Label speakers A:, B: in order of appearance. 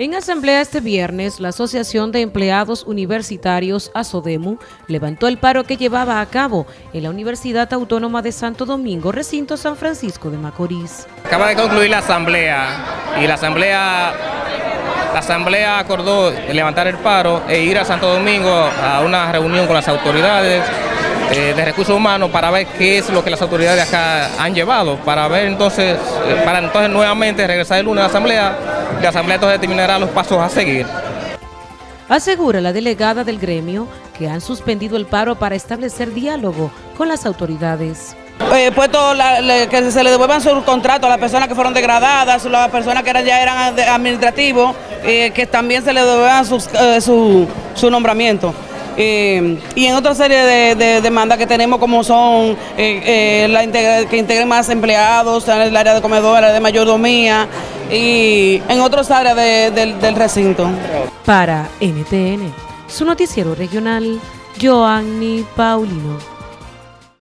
A: En asamblea este viernes, la Asociación de Empleados Universitarios, ASODEMU, levantó el paro que llevaba a cabo en la Universidad Autónoma de Santo Domingo, recinto San Francisco de Macorís.
B: Acaba de concluir la asamblea y la asamblea, la asamblea acordó levantar el paro e ir a Santo Domingo a una reunión con las autoridades eh, de recursos humanos para ver qué es lo que las autoridades acá han llevado, para ver entonces, eh, para entonces nuevamente regresar el lunes a la asamblea la Asamblea entonces determinará los pasos a seguir.
A: Asegura la delegada del gremio que han suspendido el paro para establecer diálogo con las autoridades.
C: Eh, puesto que se le devuelvan su contrato a las personas que fueron degradadas, las personas que eran, ya eran administrativos, eh, que también se le devuelvan eh, su, su nombramiento. Eh, y en otra serie de, demandas que tenemos como son eh, eh, la que integren más empleados el área de comedor, el área de mayordomía y en otras áreas del recinto.
A: Para NTN, su noticiero regional, Joanny Paulino.